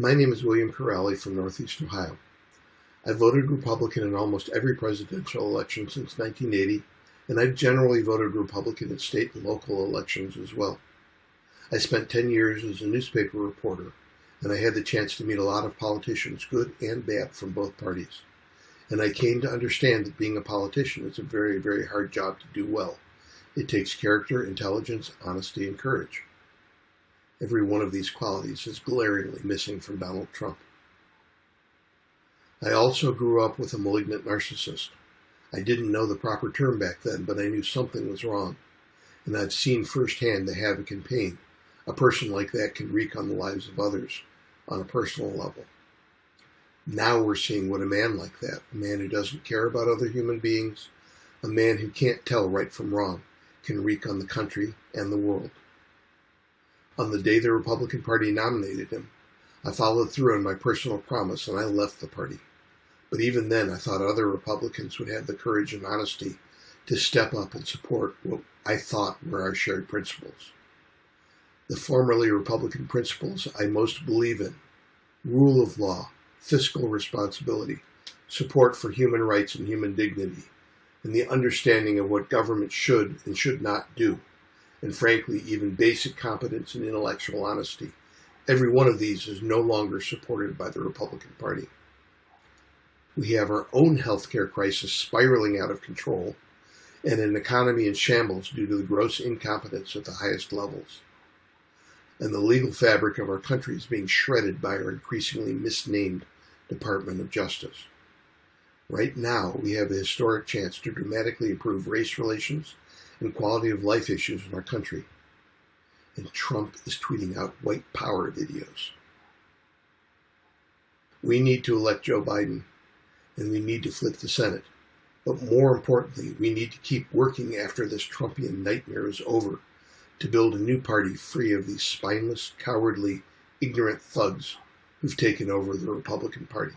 My name is William Corrali from Northeast Ohio. I voted Republican in almost every presidential election since 1980, and I've generally voted Republican in state and local elections as well. I spent 10 years as a newspaper reporter, and I had the chance to meet a lot of politicians, good and bad, from both parties. And I came to understand that being a politician is a very, very hard job to do well. It takes character, intelligence, honesty, and courage. Every one of these qualities is glaringly missing from Donald Trump. I also grew up with a malignant narcissist. I didn't know the proper term back then, but I knew something was wrong. And I've seen firsthand the havoc and pain a person like that can wreak on the lives of others on a personal level. Now we're seeing what a man like that, a man who doesn't care about other human beings, a man who can't tell right from wrong, can wreak on the country and the world. On the day the Republican Party nominated him, I followed through on my personal promise and I left the party. But even then, I thought other Republicans would have the courage and honesty to step up and support what I thought were our shared principles. The formerly Republican principles I most believe in rule of law, fiscal responsibility, support for human rights and human dignity, and the understanding of what government should and should not do and frankly, even basic competence and intellectual honesty. Every one of these is no longer supported by the Republican Party. We have our own healthcare crisis spiraling out of control and an economy in shambles due to the gross incompetence at the highest levels. And the legal fabric of our country is being shredded by our increasingly misnamed Department of Justice. Right now, we have a historic chance to dramatically improve race relations and quality of life issues in our country. And Trump is tweeting out white power videos. We need to elect Joe Biden, and we need to flip the Senate. But more importantly, we need to keep working after this Trumpian nightmare is over to build a new party free of these spineless, cowardly, ignorant thugs who've taken over the Republican Party.